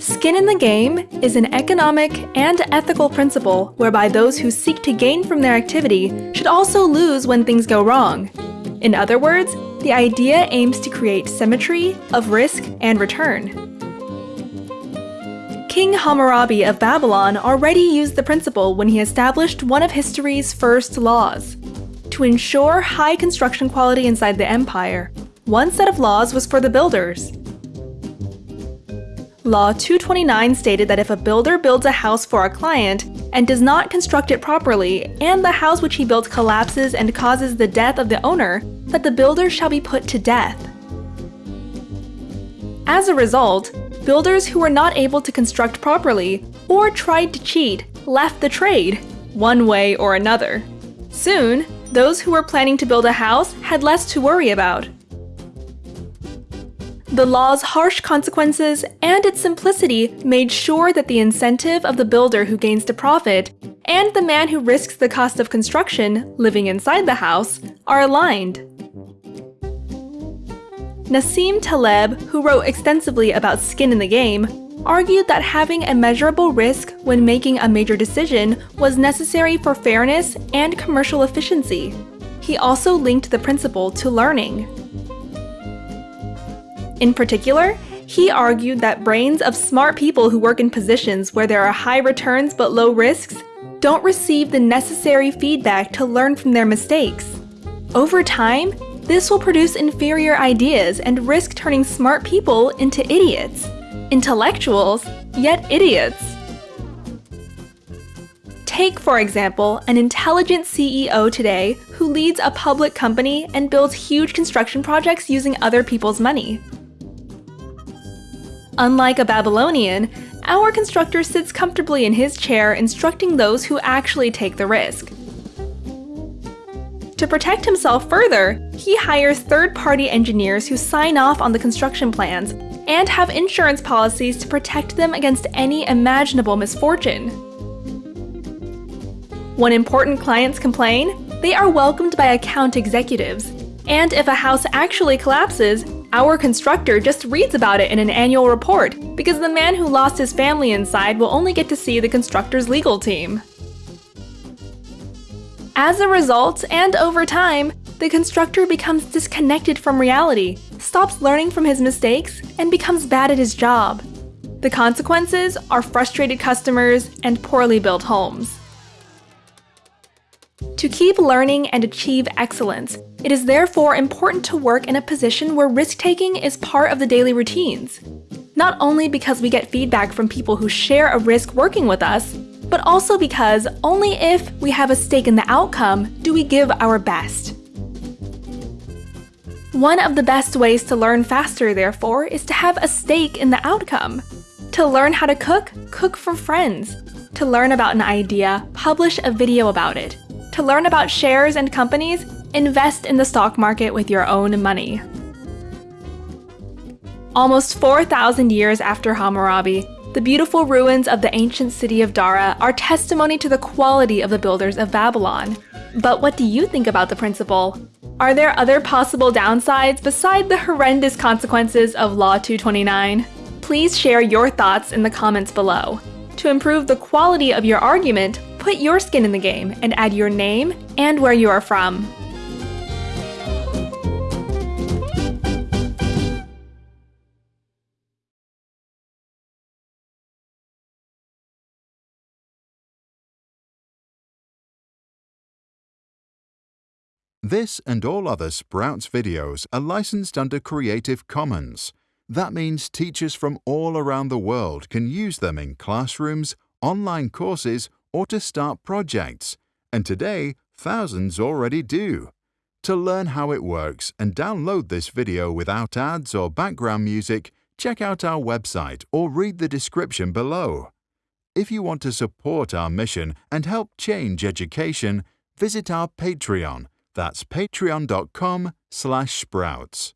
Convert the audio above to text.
Skin in the game is an economic and ethical principle whereby those who seek to gain from their activity should also lose when things go wrong. In other words, the idea aims to create symmetry of risk and return. King Hammurabi of Babylon already used the principle when he established one of history's first laws. To ensure high construction quality inside the empire, one set of laws was for the builders. Law 229 stated that if a builder builds a house for a client and does not construct it properly, and the house which he built collapses and causes the death of the owner, that the builder shall be put to death. As a result, builders who were not able to construct properly or tried to cheat left the trade, one way or another. Soon, those who were planning to build a house had less to worry about. The law's harsh consequences and its simplicity made sure that the incentive of the builder who gains the profit and the man who risks the cost of construction, living inside the house, are aligned. Nassim Taleb, who wrote extensively about skin in the game, argued that having a measurable risk when making a major decision was necessary for fairness and commercial efficiency. He also linked the principle to learning. In particular, he argued that brains of smart people who work in positions where there are high returns but low risks don't receive the necessary feedback to learn from their mistakes. Over time, this will produce inferior ideas and risk turning smart people into idiots. Intellectuals, yet idiots. Take, for example, an intelligent CEO today who leads a public company and builds huge construction projects using other people's money. Unlike a Babylonian, our constructor sits comfortably in his chair instructing those who actually take the risk. To protect himself further, he hires third-party engineers who sign off on the construction plans and have insurance policies to protect them against any imaginable misfortune. When important clients complain, they are welcomed by account executives, and if a house actually collapses, our constructor just reads about it in an annual report, because the man who lost his family inside will only get to see the constructor's legal team. As a result, and over time, the constructor becomes disconnected from reality, stops learning from his mistakes, and becomes bad at his job. The consequences are frustrated customers and poorly built homes. To keep learning and achieve excellence, it is therefore important to work in a position where risk-taking is part of the daily routines. Not only because we get feedback from people who share a risk working with us, but also because only if we have a stake in the outcome do we give our best. One of the best ways to learn faster, therefore, is to have a stake in the outcome. To learn how to cook, cook for friends. To learn about an idea, publish a video about it. To learn about shares and companies, invest in the stock market with your own money. Almost 4,000 years after Hammurabi, the beautiful ruins of the ancient city of Dara are testimony to the quality of the builders of Babylon. But what do you think about the principle? Are there other possible downsides beside the horrendous consequences of Law 229? Please share your thoughts in the comments below. To improve the quality of your argument, put your skin in the game and add your name and where you are from. This and all other Sprouts videos are licensed under Creative Commons. That means teachers from all around the world can use them in classrooms, online courses, or to start projects. And today, thousands already do. To learn how it works and download this video without ads or background music, check out our website or read the description below. If you want to support our mission and help change education, visit our Patreon that's patreon.com slash sprouts.